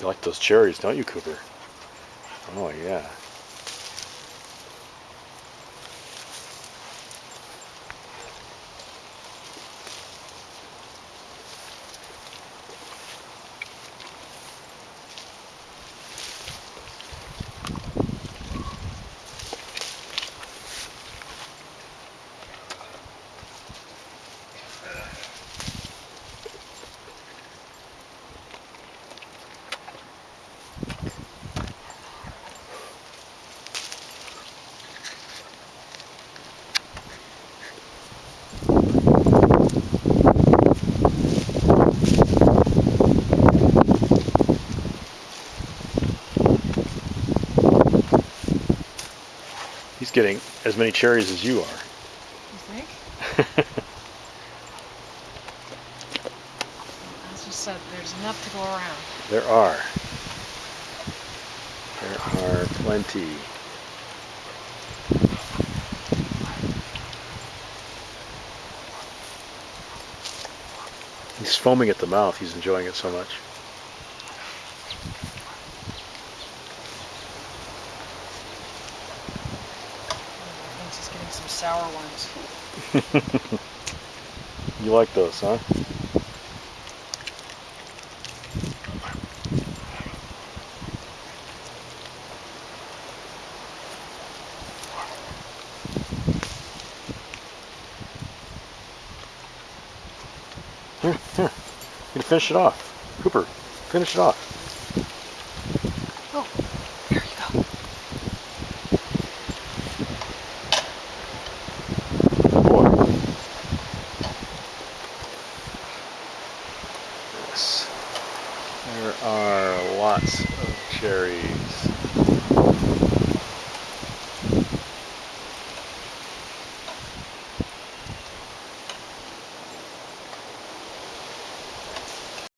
You like those cherries, don't you, Cooper? Oh, yeah. He's getting as many cherries as you are. You think? As you said, there's enough to go around. There are. There are plenty. He's foaming at the mouth. He's enjoying it so much. I think he's getting some sour ones. You like those, huh? Here, here. You can finish it off. Cooper, finish it off. Oh, here you go. Good boy. Yes. There are lots of cherries.